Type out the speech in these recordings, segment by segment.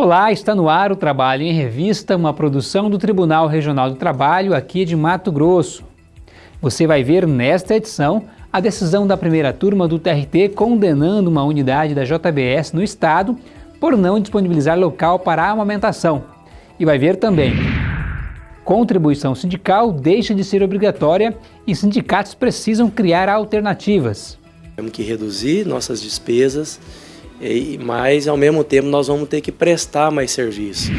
Olá, está no ar o Trabalho em Revista, uma produção do Tribunal Regional do Trabalho aqui de Mato Grosso. Você vai ver nesta edição a decisão da primeira turma do TRT condenando uma unidade da JBS no estado por não disponibilizar local para a amamentação. E vai ver também contribuição sindical deixa de ser obrigatória e sindicatos precisam criar alternativas. Temos que reduzir nossas despesas mas ao mesmo tempo nós vamos ter que prestar mais serviço.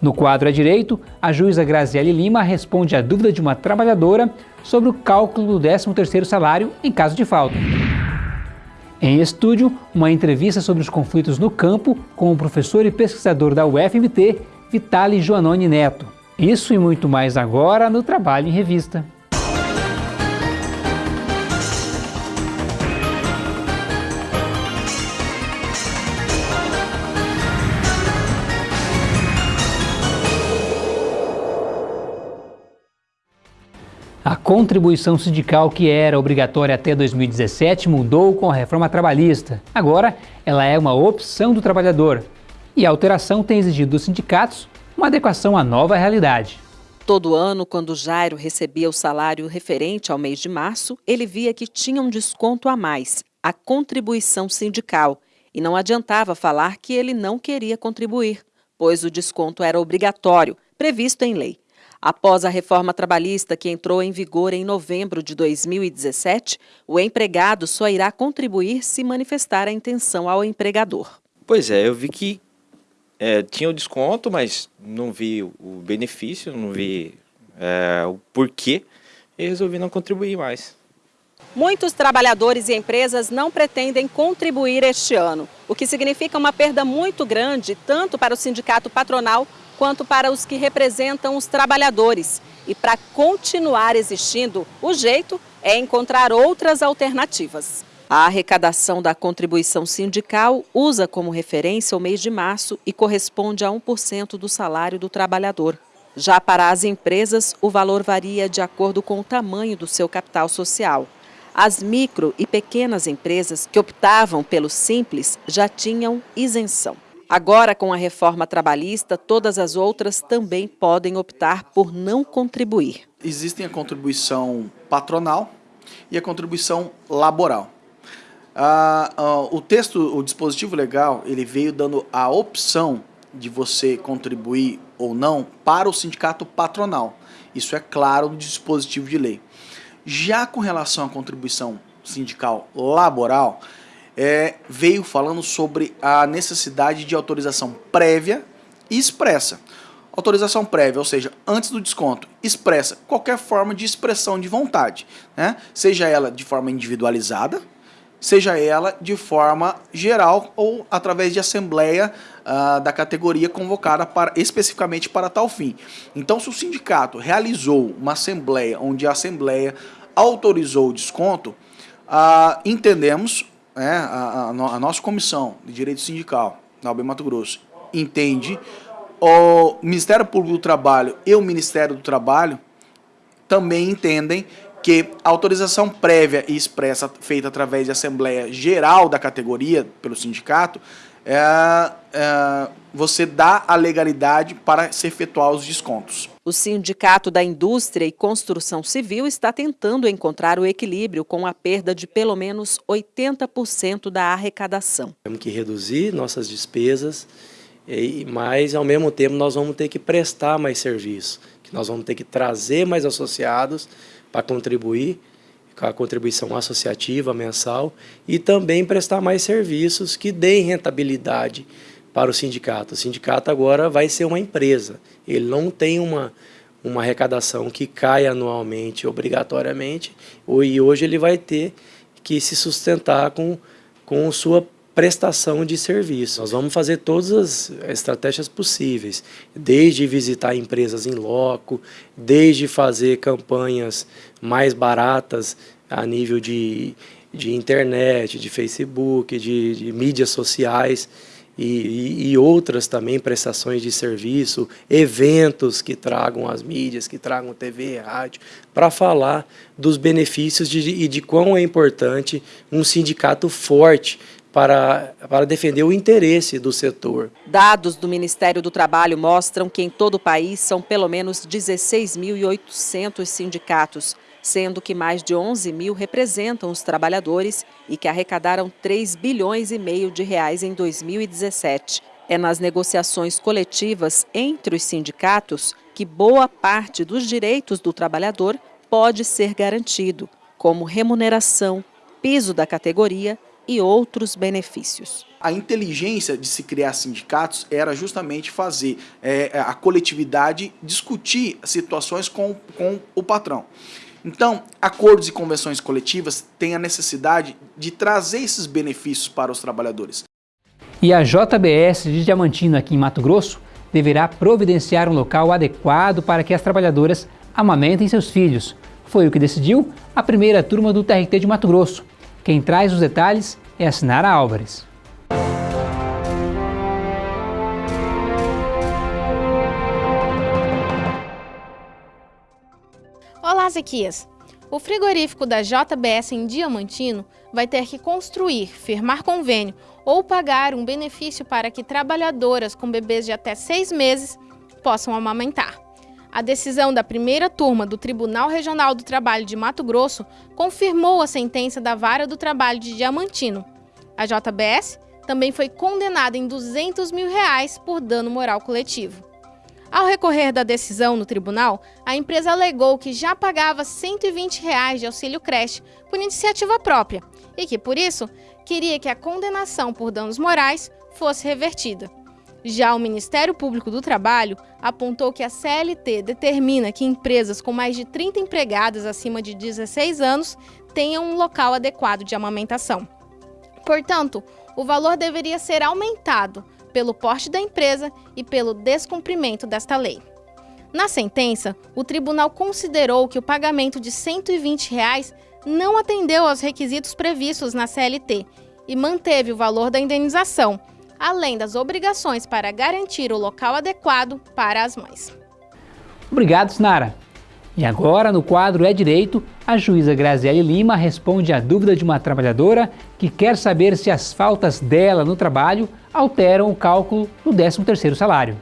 No quadro à direito, a juíza Graziele Lima responde à dúvida de uma trabalhadora sobre o cálculo do 13º salário em caso de falta. Em estúdio, uma entrevista sobre os conflitos no campo com o professor e pesquisador da UFMT, Vitali Joanoni Neto. Isso e muito mais agora no Trabalho em Revista. Contribuição sindical que era obrigatória até 2017 mudou com a reforma trabalhista. Agora, ela é uma opção do trabalhador. E a alteração tem exigido dos sindicatos uma adequação à nova realidade. Todo ano, quando Jairo recebia o salário referente ao mês de março, ele via que tinha um desconto a mais, a contribuição sindical, e não adiantava falar que ele não queria contribuir, pois o desconto era obrigatório, previsto em lei. Após a reforma trabalhista que entrou em vigor em novembro de 2017, o empregado só irá contribuir se manifestar a intenção ao empregador. Pois é, eu vi que é, tinha o desconto, mas não vi o benefício, não vi é, o porquê e resolvi não contribuir mais. Muitos trabalhadores e empresas não pretendem contribuir este ano, o que significa uma perda muito grande tanto para o sindicato patronal quanto para os que representam os trabalhadores. E para continuar existindo, o jeito é encontrar outras alternativas. A arrecadação da contribuição sindical usa como referência o mês de março e corresponde a 1% do salário do trabalhador. Já para as empresas, o valor varia de acordo com o tamanho do seu capital social. As micro e pequenas empresas que optavam pelo simples já tinham isenção. Agora, com a reforma trabalhista, todas as outras também podem optar por não contribuir. Existem a contribuição patronal e a contribuição laboral. Ah, ah, o texto, o dispositivo legal, ele veio dando a opção de você contribuir ou não para o sindicato patronal. Isso é claro no dispositivo de lei. Já com relação à contribuição sindical laboral, é, veio falando sobre a necessidade de autorização prévia e expressa. Autorização prévia, ou seja, antes do desconto, expressa qualquer forma de expressão de vontade, né? seja ela de forma individualizada, seja ela de forma geral ou através de assembleia uh, da categoria convocada para, especificamente para tal fim. Então, se o sindicato realizou uma assembleia onde a assembleia autorizou o desconto, uh, entendemos né, a, a, a, nossa comissão de direito sindical na UB Mato Grosso entende, o Ministério Público do Trabalho e o Ministério do Trabalho também entendem que a autorização prévia e expressa feita através de Assembleia Geral da categoria pelo sindicato é, é, você dá a legalidade para se efetuar os descontos. O Sindicato da Indústria e Construção Civil está tentando encontrar o equilíbrio com a perda de pelo menos 80% da arrecadação. Temos que reduzir nossas despesas, mas ao mesmo tempo nós vamos ter que prestar mais serviço, que nós vamos ter que trazer mais associados para contribuir com a contribuição associativa mensal e também prestar mais serviços que deem rentabilidade para o sindicato. O sindicato agora vai ser uma empresa, ele não tem uma, uma arrecadação que cai anualmente, obrigatoriamente, e hoje ele vai ter que se sustentar com, com sua prestação de serviço. Nós vamos fazer todas as estratégias possíveis, desde visitar empresas em loco, desde fazer campanhas mais baratas a nível de, de internet, de Facebook, de, de mídias sociais, e, e, e, outras também prestações de serviço, eventos que tragam as mídias, que tragam TV rádio, para falar dos benefícios de, e de quão é importante um sindicato forte para, para defender o interesse do setor. Dados do Ministério do Trabalho mostram que em todo o país são pelo menos 16.800 sindicatos, sendo que mais de 11 mil representam os trabalhadores e que arrecadaram 3 bilhões e meio de reais em 2017. É nas negociações coletivas entre os sindicatos que boa parte dos direitos do trabalhador pode ser garantido, como remuneração, piso da categoria e outros benefícios. A inteligência de se criar sindicatos era justamente fazer é, a coletividade discutir situações com, com o patrão. Então, acordos e convenções coletivas têm a necessidade de trazer esses benefícios para os trabalhadores. E a JBS de Diamantino, aqui em Mato Grosso, deverá providenciar um local adequado para que as trabalhadoras amamentem seus filhos. Foi o que decidiu a primeira turma do TRT de Mato Grosso. Quem traz os detalhes é a Sinara Álvares. Olá, Zequias! O frigorífico da JBS em Diamantino vai ter que construir, firmar convênio ou pagar um benefício para que trabalhadoras com bebês de até seis meses possam amamentar. A decisão da primeira turma do Tribunal Regional do Trabalho de Mato Grosso confirmou a sentença da Vara do Trabalho de Diamantino. A JBS também foi condenada em 200 mil reais por dano moral coletivo. Ao recorrer da decisão no tribunal, a empresa alegou que já pagava 120 reais de auxílio creche por iniciativa própria e que, por isso, queria que a condenação por danos morais fosse revertida. Já o Ministério Público do Trabalho apontou que a CLT determina que empresas com mais de 30 empregadas acima de 16 anos tenham um local adequado de amamentação. Portanto, o valor deveria ser aumentado pelo porte da empresa e pelo descumprimento desta lei. Na sentença, o tribunal considerou que o pagamento de 120 reais não atendeu aos requisitos previstos na CLT e manteve o valor da indenização, além das obrigações para garantir o local adequado para as mães. Obrigado, Sinara. E agora, no quadro É Direito, a juíza Graziele Lima responde à dúvida de uma trabalhadora que quer saber se as faltas dela no trabalho alteram o cálculo do 13º salário.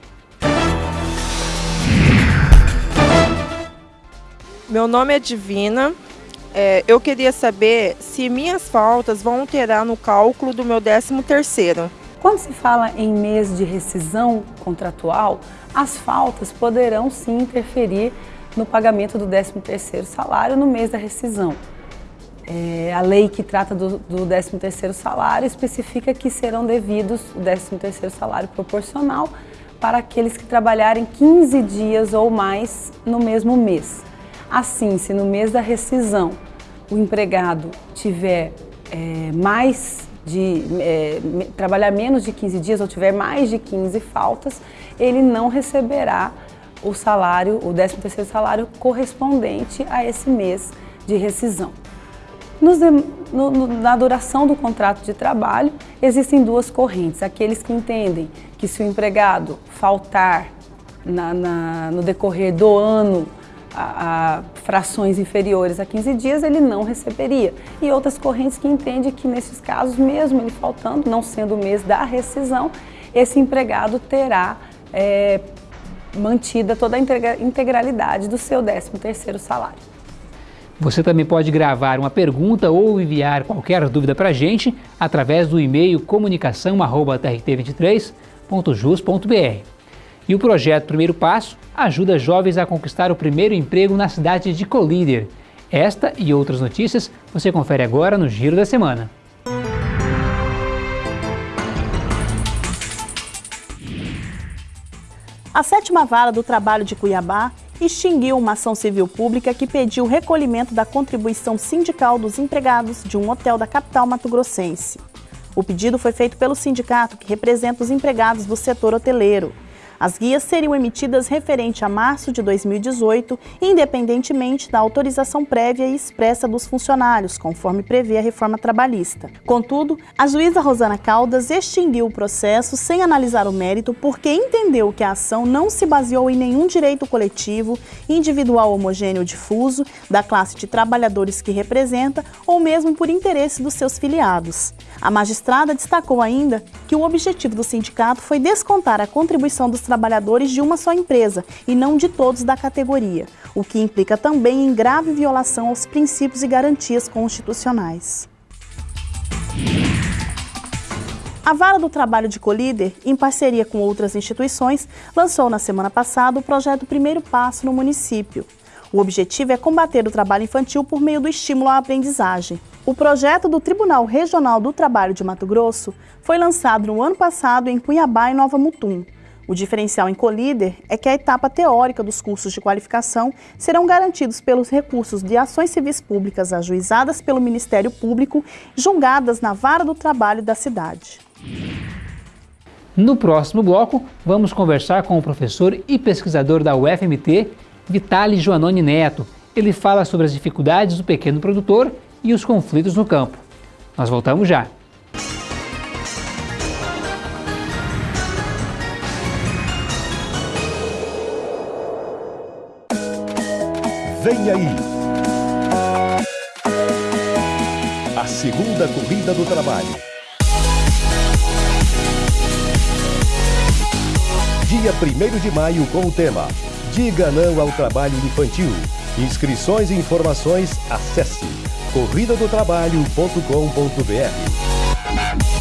Meu nome é Divina. É, eu queria saber se minhas faltas vão alterar no cálculo do meu 13º. Quando se fala em mês de rescisão contratual, as faltas poderão sim interferir no pagamento do 13º salário no mês da rescisão. É, a lei que trata do, do 13º salário especifica que serão devidos o 13º salário proporcional para aqueles que trabalharem 15 dias ou mais no mesmo mês. Assim, se no mês da rescisão o empregado tiver é, mais de é, trabalhar menos de 15 dias ou tiver mais de 15 faltas, ele não receberá o salário, o 13º salário correspondente a esse mês de rescisão. Nos, no, na duração do contrato de trabalho, existem duas correntes. Aqueles que entendem que se o empregado faltar na, na, no decorrer do ano a, a, frações inferiores a 15 dias, ele não receberia. E outras correntes que entendem que nesses casos, mesmo ele faltando, não sendo o mês da rescisão, esse empregado terá é, mantida toda a integralidade do seu 13º salário. Você também pode gravar uma pergunta ou enviar qualquer dúvida para a gente através do e-mail comunicação.trt23.jus.br. E o projeto Primeiro Passo ajuda jovens a conquistar o primeiro emprego na cidade de Colíder. Esta e outras notícias você confere agora no Giro da Semana. A sétima vara do trabalho de Cuiabá extinguiu uma ação civil pública que pediu o recolhimento da contribuição sindical dos empregados de um hotel da capital mato-grossense. O pedido foi feito pelo sindicato que representa os empregados do setor hoteleiro. As guias seriam emitidas referente a março de 2018, independentemente da autorização prévia e expressa dos funcionários, conforme prevê a reforma trabalhista. Contudo, a juíza Rosana Caldas extinguiu o processo sem analisar o mérito porque entendeu que a ação não se baseou em nenhum direito coletivo, individual homogêneo difuso, da classe de trabalhadores que representa ou mesmo por interesse dos seus filiados. A magistrada destacou ainda que o objetivo do sindicato foi descontar a contribuição dos trabalhadores de uma só empresa e não de todos da categoria, o que implica também em grave violação aos princípios e garantias constitucionais. A Vara do Trabalho de Colíder, em parceria com outras instituições, lançou na semana passada o projeto Primeiro Passo no município. O objetivo é combater o trabalho infantil por meio do estímulo à aprendizagem. O projeto do Tribunal Regional do Trabalho de Mato Grosso foi lançado no ano passado em Cuiabá e Nova Mutum. O diferencial em Colíder é que a etapa teórica dos cursos de qualificação serão garantidos pelos recursos de ações civis públicas ajuizadas pelo Ministério Público, julgadas na vara do trabalho da cidade. No próximo bloco, vamos conversar com o professor e pesquisador da UFMT, Vitali Joanoni Neto. Ele fala sobre as dificuldades do pequeno produtor e os conflitos no campo. Nós voltamos já. Vem aí! A segunda corrida do trabalho. Dia 1 de maio com o tema Diga não ao trabalho infantil. Inscrições e informações, acesse corridadotrabalho.com.br.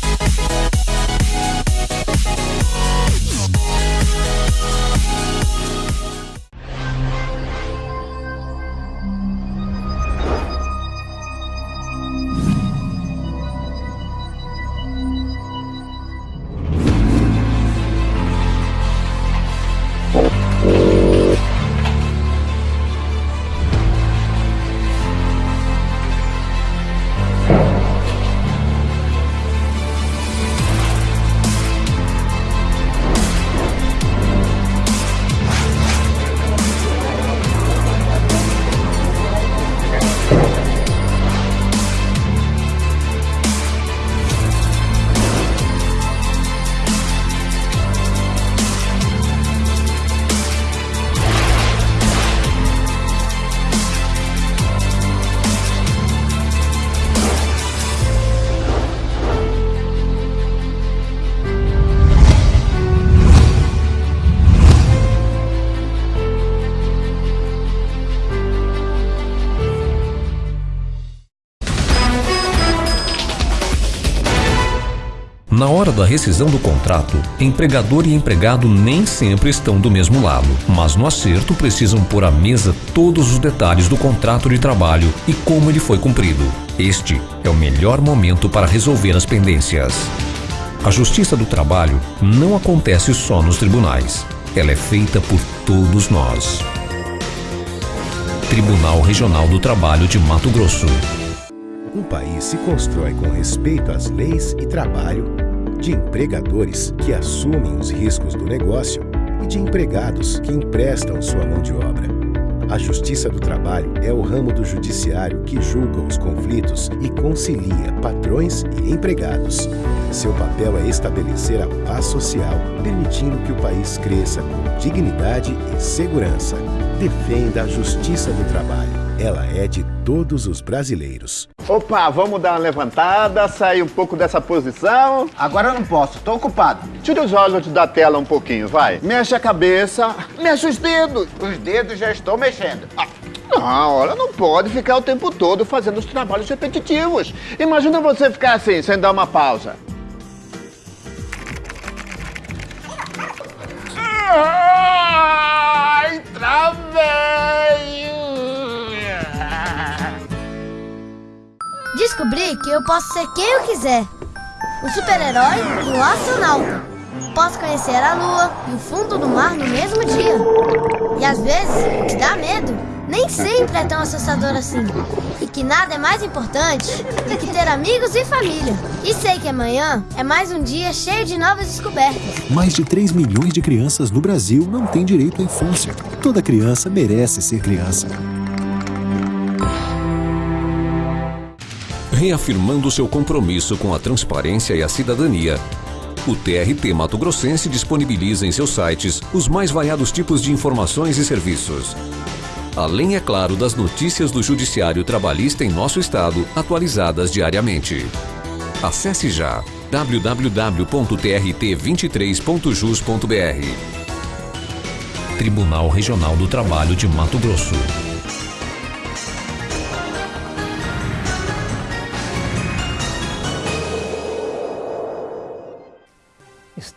rescisão do contrato, empregador e empregado nem sempre estão do mesmo lado, mas no acerto precisam pôr à mesa todos os detalhes do contrato de trabalho e como ele foi cumprido. Este é o melhor momento para resolver as pendências. A justiça do trabalho não acontece só nos tribunais. Ela é feita por todos nós. Tribunal Regional do Trabalho de Mato Grosso. Um país se constrói com respeito às leis e trabalho de empregadores que assumem os riscos do negócio e de empregados que emprestam sua mão de obra. A Justiça do Trabalho é o ramo do judiciário que julga os conflitos e concilia patrões e empregados. Seu papel é estabelecer a paz social, permitindo que o país cresça com dignidade e segurança. Defenda a Justiça do Trabalho. Ela é de todos os brasileiros. Opa, vamos dar uma levantada, sair um pouco dessa posição. Agora eu não posso, tô ocupado. Tira os olhos da tela um pouquinho, vai. Mexe a cabeça, mexe os dedos. Os dedos já estou mexendo. Ah. Não, olha, não pode ficar o tempo todo fazendo os trabalhos repetitivos. Imagina você ficar assim, sem dar uma pausa. Ai, travei! Descobri que eu posso ser quem eu quiser. O super-herói e o astronauta. Posso conhecer a lua e o fundo do mar no mesmo dia. E às vezes, o que dá medo nem sempre é tão assustador assim. E que nada é mais importante do que ter amigos e família. E sei que amanhã é mais um dia cheio de novas descobertas. Mais de 3 milhões de crianças no Brasil não têm direito à infância. Toda criança merece ser criança. Reafirmando seu compromisso com a transparência e a cidadania, o TRT Mato Grossense disponibiliza em seus sites os mais variados tipos de informações e serviços. Além, é claro, das notícias do Judiciário Trabalhista em nosso estado, atualizadas diariamente. Acesse já www.trt23.jus.br Tribunal Regional do Trabalho de Mato Grosso.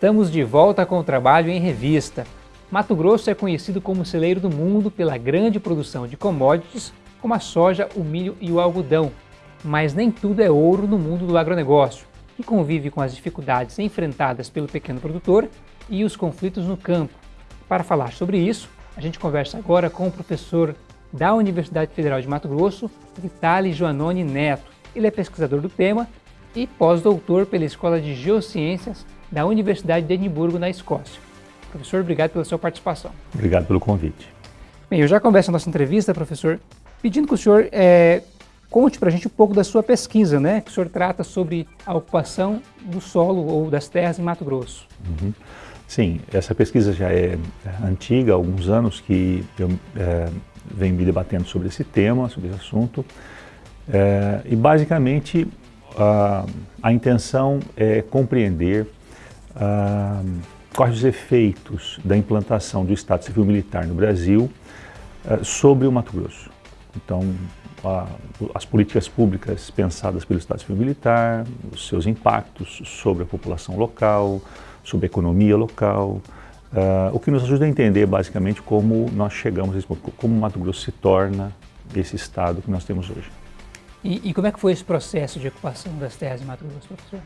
Estamos de volta com o trabalho em revista. Mato Grosso é conhecido como celeiro do mundo pela grande produção de commodities como a soja, o milho e o algodão. Mas nem tudo é ouro no mundo do agronegócio, que convive com as dificuldades enfrentadas pelo pequeno produtor e os conflitos no campo. Para falar sobre isso, a gente conversa agora com o professor da Universidade Federal de Mato Grosso, Vitali Joanoni Neto. Ele é pesquisador do tema e pós-doutor pela Escola de Geociências da Universidade de Edimburgo, na Escócia. Professor, obrigado pela sua participação. Obrigado pelo convite. Bem, eu já começo a nossa entrevista, professor, pedindo que o senhor é, conte para a gente um pouco da sua pesquisa, né? Que o senhor trata sobre a ocupação do solo ou das terras em Mato Grosso. Uhum. Sim, essa pesquisa já é antiga, há alguns anos que eu é, venho me debatendo sobre esse tema, sobre esse assunto. É, e basicamente a, a intenção é compreender ah, quais os efeitos da implantação do Estado Civil Militar no Brasil ah, sobre o Mato Grosso. Então, a, as políticas públicas pensadas pelo Estado Civil Militar, os seus impactos sobre a população local, sobre a economia local, uh, o que nos ajuda a entender basicamente como nós chegamos a esse ponto, como o Mato Grosso se torna esse Estado que nós temos hoje. E, e como é que foi esse processo de ocupação das terras em Mato Grosso, professor?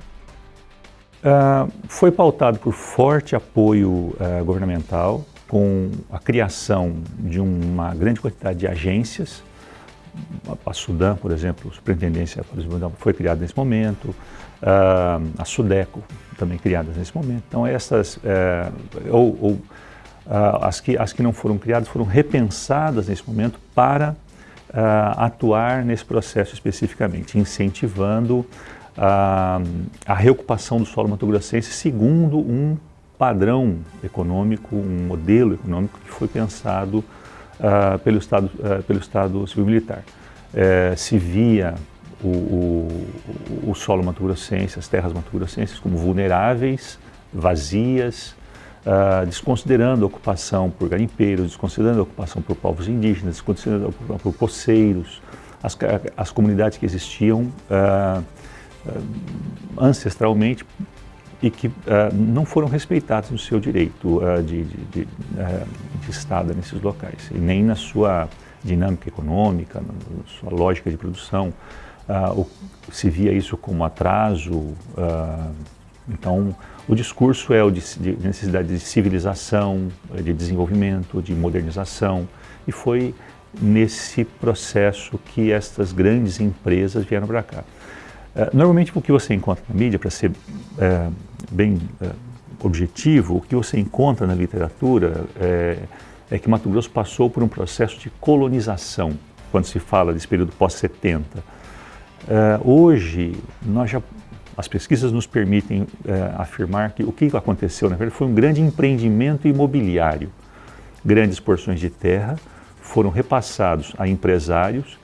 Uh, foi pautado por forte apoio uh, governamental, com a criação de uma grande quantidade de agências. A Sudã, por exemplo, a Superintendência foi criada nesse momento, uh, a Sudeco também criadas nesse momento. Então essas, ou, ou as, que, as que não foram criadas foram repensadas nesse momento para atuar nesse processo especificamente, incentivando a, a reocupação do solo mato-grossense segundo um padrão econômico, um modelo econômico que foi pensado uh, pelo, Estado, uh, pelo Estado Civil Militar. Uh, se via o, o, o solo mato-grossense, as terras mato-grossenses como vulneráveis, vazias, Uh, desconsiderando a ocupação por garimpeiros, desconsiderando a ocupação por povos indígenas, desconsiderando a ocupação por poceiros, as, as comunidades que existiam uh, ancestralmente e que uh, não foram respeitados no seu direito uh, de, de, de, de, estada nesses locais, e nem na sua dinâmica econômica, na sua lógica de produção. O, se via isso como atraso, então o discurso é o de, necessidade de civilização, de desenvolvimento, de modernização, e foi nesse processo que estas grandes empresas vieram para cá. É, normalmente o que você encontra na mídia, para ser é, bem é, objetivo, o que você encontra na literatura é, é, que Mato Grosso passou por um processo de colonização, quando se fala desse período pós-70. É, hoje, nós já, as pesquisas nos permitem afirmar que o que aconteceu, na verdade, foi um grande empreendimento imobiliário. Grandes porções de terra foram repassados a empresários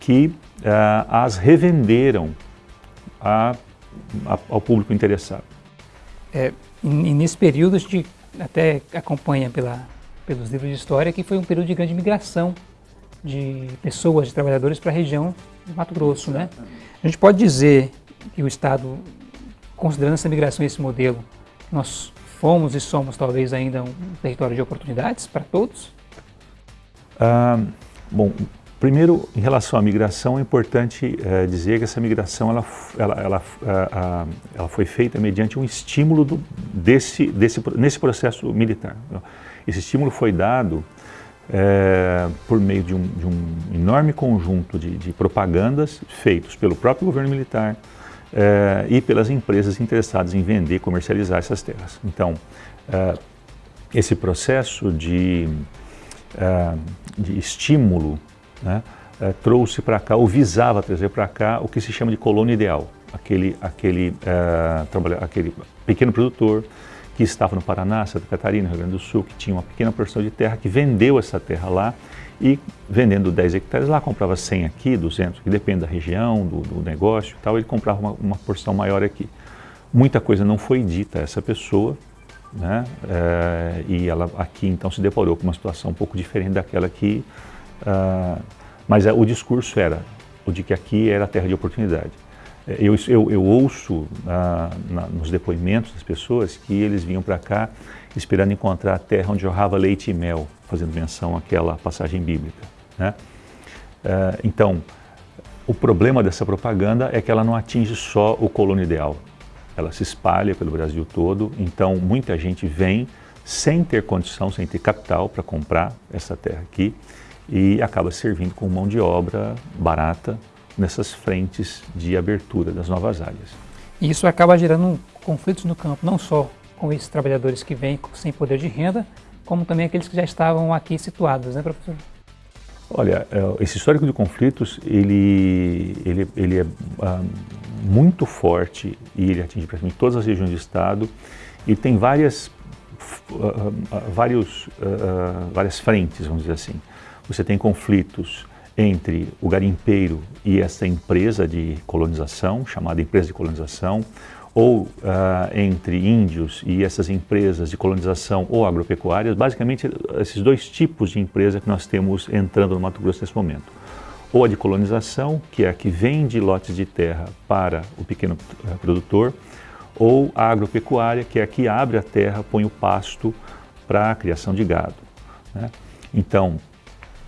que as revenderam a, a, ao público interessado. É, e nesse período a gente até acompanha pela, pelos livros de história que foi um período de grande migração de pessoas, de trabalhadores para a região do Mato Grosso, né? A gente pode dizer que o Estado, considerando essa migração e esse modelo, nós fomos e somos talvez ainda um território de oportunidades para todos? Ah, bom, Primeiro, em relação à migração, é importante é, dizer que essa migração ela, ela, ela, a, ela foi feita mediante um estímulo do, desse, desse, nesse processo militar. Esse estímulo foi dado é, por meio de um, de um, enorme conjunto de, de, propagandas feitos pelo próprio governo militar é, e pelas empresas interessadas em vender e comercializar essas terras. Então, esse processo de, de estímulo né, é, trouxe para cá, ou visava trazer para cá, o que se chama de colônia ideal, aquele, aquele, é, aquele pequeno produtor que estava no Paraná, Santa Catarina, Rio Grande do Sul, que tinha uma pequena porção de terra, que vendeu essa terra lá e vendendo 10 hectares lá, comprava 100 aqui, 200, que depende da região, do, do negócio e tal, ele comprava uma, uma, porção maior aqui. Muita coisa não foi dita a essa pessoa, né? É, e ela aqui então se deparou com uma situação um pouco diferente daquela que... Uh, mas é, o discurso era o de que aqui era a terra de oportunidade. Eu, eu, eu ouço ah, na, nos depoimentos das pessoas que eles vinham para cá esperando encontrar a terra onde jorrava leite e mel, fazendo menção àquela passagem bíblica. Né? Ah, então, o problema dessa propaganda é que ela não atinge só o colono ideal, ela se espalha pelo Brasil todo, então muita gente vem sem ter condição, sem ter capital para comprar essa terra aqui e acaba servindo com mão de obra barata, nessas frentes de abertura das novas áreas. E isso acaba gerando conflitos no campo, não só com esses trabalhadores que vêm sem poder de renda, como também aqueles que já estavam aqui situados, né, professor? Olha, é, esse histórico de conflitos, ele, ele, ele é ah, muito forte e ele atinge praticamente todas as regiões do Estado e tem várias, uh, uh, vários, uh, várias frentes, vamos dizer assim. Você tem conflitos entre o garimpeiro e essa empresa de colonização, chamada empresa de colonização, ou uh, entre índios e essas empresas de colonização ou agropecuárias, basicamente esses dois tipos de empresa que nós temos entrando no Mato Grosso nesse momento. Ou a de colonização, que é a que vende lotes de terra para o pequeno eh, produtor, ou a agropecuária, que é a que abre a terra, põe o pasto para a criação de gado. Né? Então,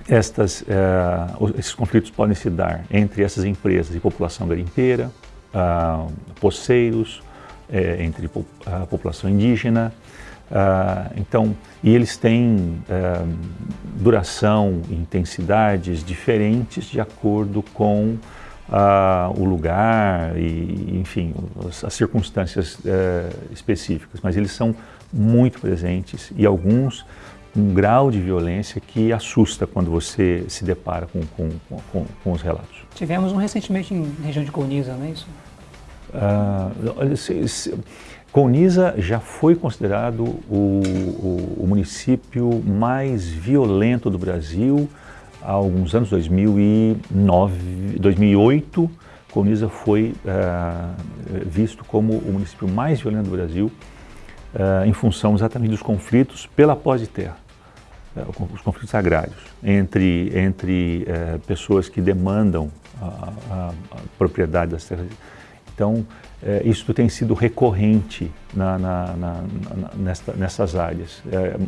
estas, uh, esses conflitos podem se dar entre essas empresas e população garimpeira, uh, poceiros, uh, entre a população indígena. Ah, então, e eles têm duração e intensidades diferentes de acordo com o lugar e, enfim, as circunstâncias específicas, mas eles são muito presentes e alguns um grau de violência que assusta quando você se depara com, com, com, com os relatos. Tivemos um recentemente em região de Coniza, não é isso? Uh, se, se, Coniza já foi considerado o, o, o, município mais violento do Brasil há alguns anos, 2009, 2008, Coniza foi uh, visto como o município mais violento do Brasil uh, em função exatamente dos conflitos pela posse de terra, uh, os conflitos agrários entre, entre uh, pessoas que demandam a, a, a, propriedade das terras. Então, isso tem sido recorrente na, na, na, nesta, nessas áreas,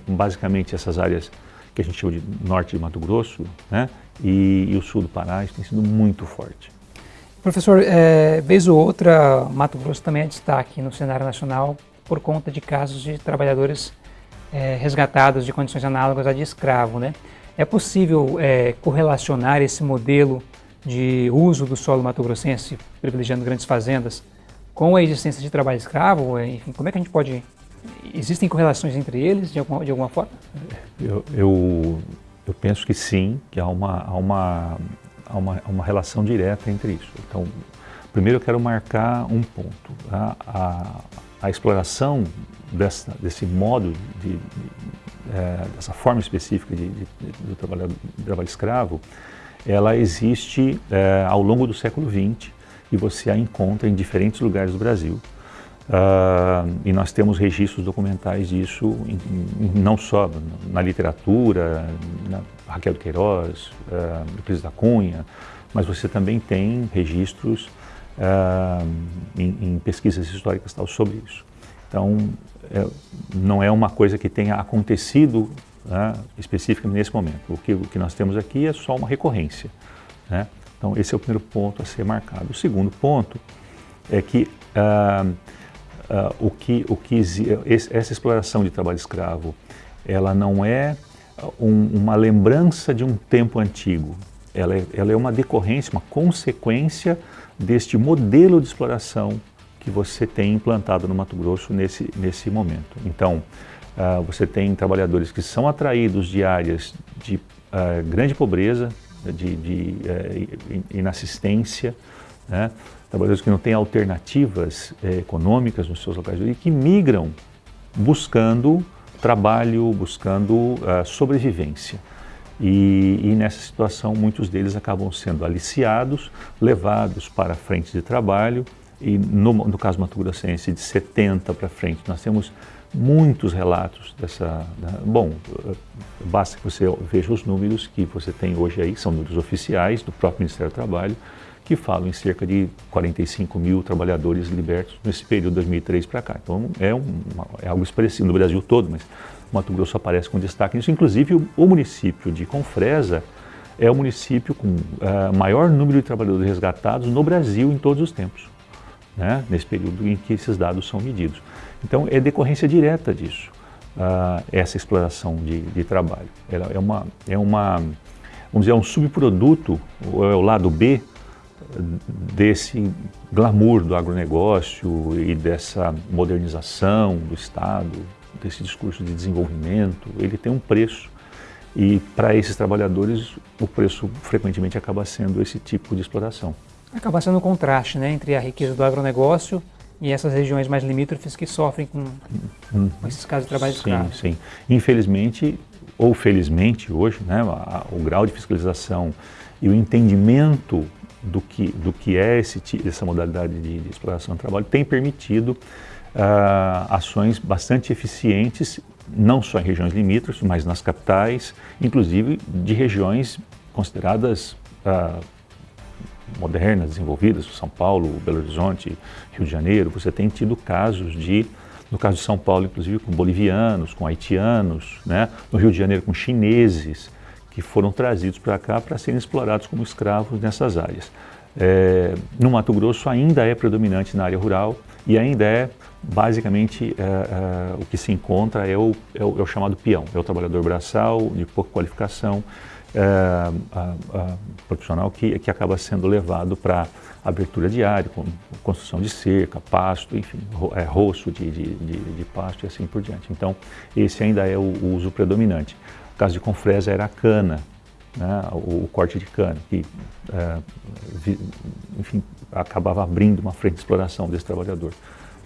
basicamente essas áreas que a gente chama de norte de Mato Grosso né, e, e o sul do Pará, isso tem sido muito forte. Professor, é, vez ou outra, Mato Grosso também é destaque no cenário nacional por conta de casos de trabalhadores é, resgatados de condições análogas à de escravo. Né? É possível é, correlacionar esse modelo de uso do solo mato-grossense, privilegiando grandes fazendas, com a existência de trabalho escravo? Enfim, como é que a gente pode... Existem correlações entre eles, de alguma, de alguma forma? Eu, eu, eu penso que sim, que há uma, há, uma, há, uma, uma relação direta entre isso. Então, primeiro eu quero marcar um ponto. A, a, a exploração dessa, desse modo, de, de é, dessa forma específica de, do trabalho, do trabalho escravo, ela existe é, ao longo do século XX e você a encontra em diferentes lugares do Brasil. Uh, e nós temos registros documentais disso, em, em, não só na literatura, na Raquel Queiroz, uh, da Cunha, mas você também tem registros uh, em, em, pesquisas históricas tal, sobre isso. Então, é, não é uma coisa que tenha acontecido né, especificamente nesse momento. O que, o que nós temos aqui é só uma recorrência. Né? Então, esse é o primeiro ponto a ser marcado. O segundo ponto é que, uh, uh, o que, o que essa exploração de trabalho escravo, ela não é um, uma lembrança de um tempo antigo. Ela é, ela é uma decorrência, uma consequência deste modelo de exploração que você tem implantado no Mato Grosso nesse, nesse momento. Então, uh, você tem trabalhadores que são atraídos de áreas de uh, grande pobreza, de, de uh, inassistência, né? trabalhadores que não têm alternativas eh, econômicas nos seus locais origem, que migram buscando trabalho, buscando sobrevivência. E, e, nessa situação muitos deles acabam sendo aliciados, levados para frente de trabalho e no, no caso Mato Grossense de 70 para frente nós temos muitos relatos dessa, bom, basta que você veja os números que você tem hoje aí, são números oficiais do próprio Ministério do Trabalho, que falam em cerca de 45 mil trabalhadores libertos nesse período de 2003 para cá. Então é, um, é algo expressivo no Brasil todo, mas Mato Grosso aparece com destaque nisso. Inclusive o, município de Confresa é o município com uh, maior número de trabalhadores resgatados no Brasil em todos os tempos, né? nesse período em que esses dados são medidos. Então é decorrência direta disso, uh, essa exploração de, de trabalho. Ela é uma, é uma, vamos dizer, é um subproduto, é o lado B desse glamour do agronegócio e dessa modernização do Estado, desse discurso de desenvolvimento, ele tem um preço. E para esses trabalhadores, o preço frequentemente acaba sendo esse tipo de exploração. Acaba sendo um contraste né, entre a riqueza do agronegócio e essas regiões mais limítrofes que sofrem com, hum, com esses casos de trabalho sim, escravo. Sim, Infelizmente, ou felizmente hoje, né, a, o grau de fiscalização e o entendimento do que, do que é esse, essa modalidade de, de exploração do trabalho tem permitido ações bastante eficientes, não só em regiões limítrofes, mas nas capitais, inclusive de regiões consideradas uh, modernas, desenvolvidas, São Paulo, Belo Horizonte, Rio de Janeiro, você tem tido casos de, no caso de São Paulo, inclusive com bolivianos, com haitianos, né? no Rio de Janeiro com chineses, que foram trazidos para cá para serem explorados como escravos nessas áreas. É, no Mato Grosso ainda é predominante na área rural e ainda é basicamente é, é, o que se encontra é o, é o, é o, chamado peão, é o trabalhador braçal de pouca qualificação é, profissional que, que acaba sendo levado para abertura de área, construção de cerca, pasto, enfim, ro, é, roço de, de, de, de, pasto e assim por diante. Então, esse ainda é o, o uso predominante. O caso de Confresa era a cana, né, o, o, corte de cana, que, vi, enfim, acabava abrindo uma frente de exploração desse trabalhador.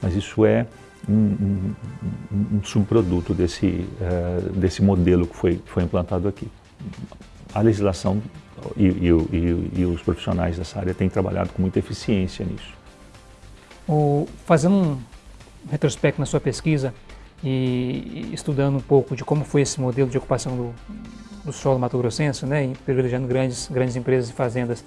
Mas isso é um, um, um subproduto desse, uh, desse modelo que foi, foi implantado aqui. A legislação e, e, e, e, os profissionais dessa área têm trabalhado com muita eficiência nisso. O, fazendo um retrospecto na sua pesquisa e estudando um pouco de como foi esse modelo de ocupação do, do solo mato-grossense, né, privilegiando grandes, grandes empresas e fazendas,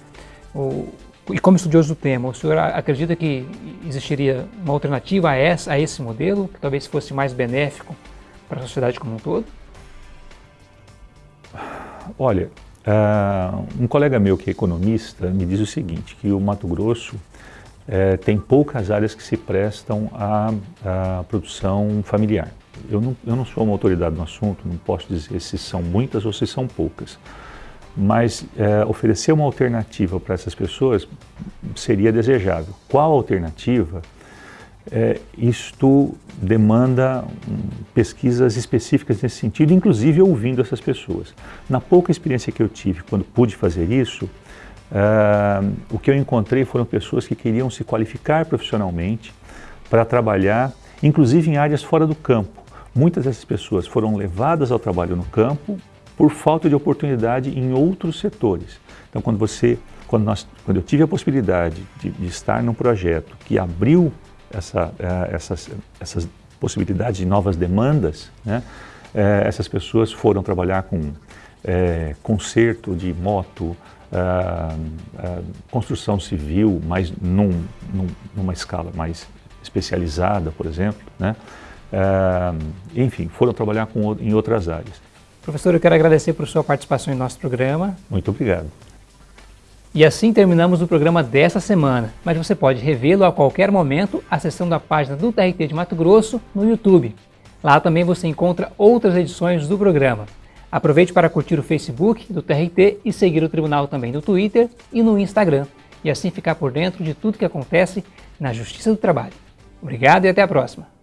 o, e como estudioso do tema, o senhor acredita que existiria uma alternativa a, essa, a esse modelo, que talvez fosse mais benéfico para a sociedade como um todo? Olha, uh, um colega meu que é economista me diz o seguinte, que o Mato Grosso uh, tem poucas áreas que se prestam à, à produção familiar. Eu não, eu não sou uma autoridade no assunto, não posso dizer se são muitas ou se são poucas mas é, oferecer uma alternativa para essas pessoas seria desejável. Qual alternativa? É, isto demanda um, pesquisas específicas nesse sentido, inclusive ouvindo essas pessoas. Na pouca experiência que eu tive quando pude fazer isso, é, o que eu encontrei foram pessoas que queriam se qualificar profissionalmente para trabalhar, inclusive em áreas fora do campo. Muitas dessas pessoas foram levadas ao trabalho no campo por falta de oportunidade em outros setores. Então, quando você, quando, nós, quando eu tive a possibilidade de, de estar num projeto que abriu essa, uh, essas, essas possibilidades de novas demandas, né, uh, essas pessoas foram trabalhar com uh, conserto de moto, construção civil, mas num, num, numa escala mais especializada, por exemplo, né? enfim, foram trabalhar com, em outras áreas. Professor, eu quero agradecer por sua participação em nosso programa. Muito obrigado. E assim terminamos o programa dessa semana, mas você pode revê-lo a qualquer momento acessando a página do TRT de Mato Grosso no YouTube. Lá também você encontra outras edições do programa. Aproveite para curtir o Facebook do TRT e seguir o Tribunal também no Twitter e no Instagram, e assim ficar por dentro de tudo que acontece na Justiça do Trabalho. Obrigado e até a próxima!